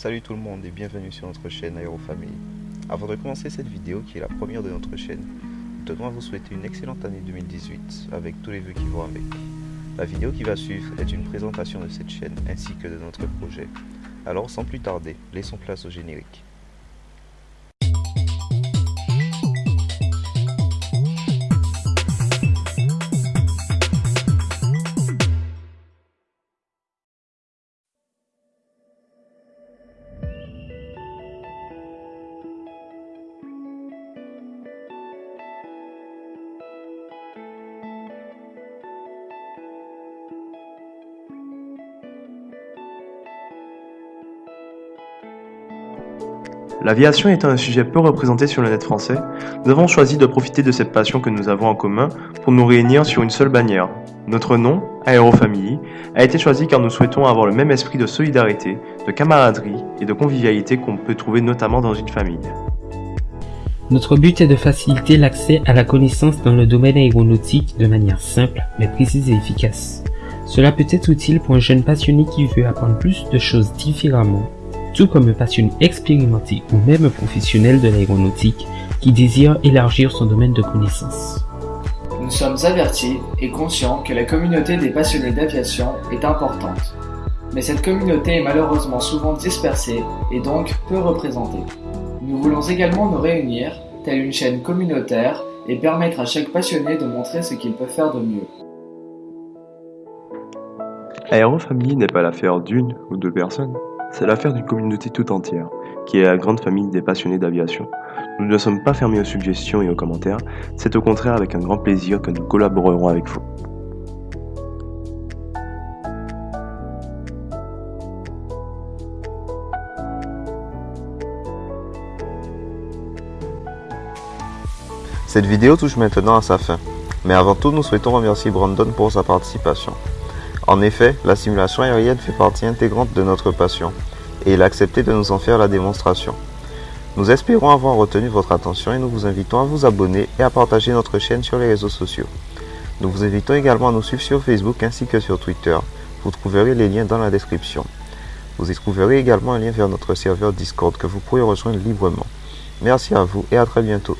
Salut tout le monde et bienvenue sur notre chaîne Aérofamily. Avant de commencer cette vidéo qui est la première de notre chaîne, nous tenons à vous souhaiter une excellente année 2018 avec tous les vœux qui vont avec. La vidéo qui va suivre est une présentation de cette chaîne ainsi que de notre projet. Alors sans plus tarder, laissons place au générique. L'aviation étant un sujet peu représenté sur le net français, nous avons choisi de profiter de cette passion que nous avons en commun pour nous réunir sur une seule bannière. Notre nom, Aérofamily, a été choisi car nous souhaitons avoir le même esprit de solidarité, de camaraderie et de convivialité qu'on peut trouver notamment dans une famille. Notre but est de faciliter l'accès à la connaissance dans le domaine aéronautique de manière simple, mais précise et efficace. Cela peut être utile pour un jeune passionné qui veut apprendre plus de choses différemment tout comme un passionné expérimenté ou même un professionnel de l'aéronautique qui désire élargir son domaine de connaissances. Nous sommes avertis et conscients que la communauté des passionnés d'aviation est importante. Mais cette communauté est malheureusement souvent dispersée et donc peu représentée. Nous voulons également nous réunir, telle une chaîne communautaire, et permettre à chaque passionné de montrer ce qu'il peut faire de mieux. Aérofamily n'est pas l'affaire d'une ou deux personnes, c'est l'affaire d'une communauté tout entière, qui est la grande famille des passionnés d'aviation. Nous ne sommes pas fermés aux suggestions et aux commentaires, c'est au contraire avec un grand plaisir que nous collaborerons avec vous. Cette vidéo touche maintenant à sa fin, mais avant tout nous souhaitons remercier Brandon pour sa participation. En effet, la simulation aérienne fait partie intégrante de notre passion et il a accepté de nous en faire la démonstration. Nous espérons avoir retenu votre attention et nous vous invitons à vous abonner et à partager notre chaîne sur les réseaux sociaux. Nous vous invitons également à nous suivre sur Facebook ainsi que sur Twitter. Vous trouverez les liens dans la description. Vous y trouverez également un lien vers notre serveur Discord que vous pourrez rejoindre librement. Merci à vous et à très bientôt.